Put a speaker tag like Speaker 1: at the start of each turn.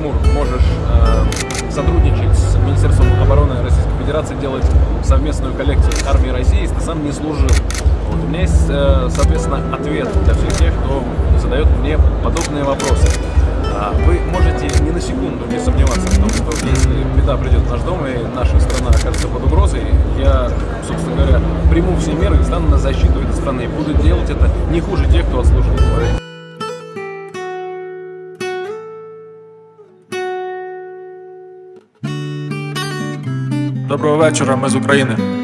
Speaker 1: Тимур, можешь э, сотрудничать с Министерством обороны Российской Федерации, делать совместную коллекцию с армией России, если ты сам не служил. Вот. У меня есть, э, соответственно, ответ для всех тех, кто задает мне подобные вопросы. А, Вы можете ни на секунду не сомневаться в том, что если беда придет в наш дом и наша страна окажется под угрозой, я, собственно говоря, приму все меры и стану на защиту этой страны. И буду делать это не хуже тех, кто отслужил.
Speaker 2: Доброго вечора, ми з України.